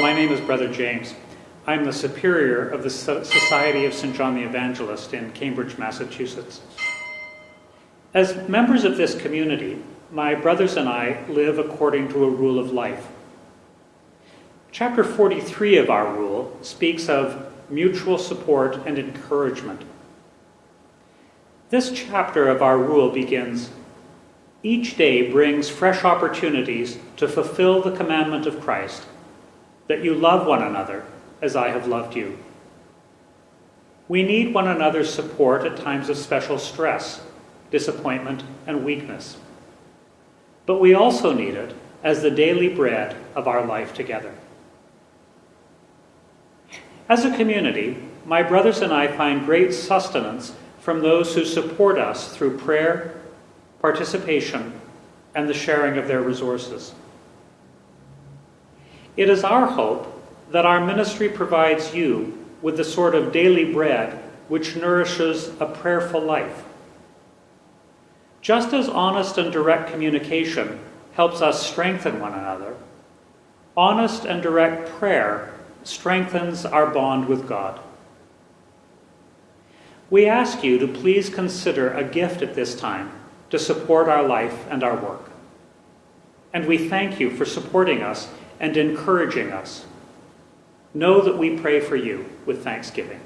my name is Brother James. I'm the superior of the Society of St. John the Evangelist in Cambridge, Massachusetts. As members of this community, my brothers and I live according to a rule of life. Chapter 43 of our rule speaks of mutual support and encouragement. This chapter of our rule begins Each day brings fresh opportunities to fulfill the commandment of Christ that you love one another as I have loved you. We need one another's support at times of special stress, disappointment, and weakness. But we also need it as the daily bread of our life together. As a community, my brothers and I find great sustenance from those who support us through prayer, participation, and the sharing of their resources. It is our hope that our ministry provides you with the sort of daily bread which nourishes a prayerful life. Just as honest and direct communication helps us strengthen one another, honest and direct prayer strengthens our bond with God. We ask you to please consider a gift at this time to support our life and our work. And we thank you for supporting us and encouraging us. Know that we pray for you with thanksgiving.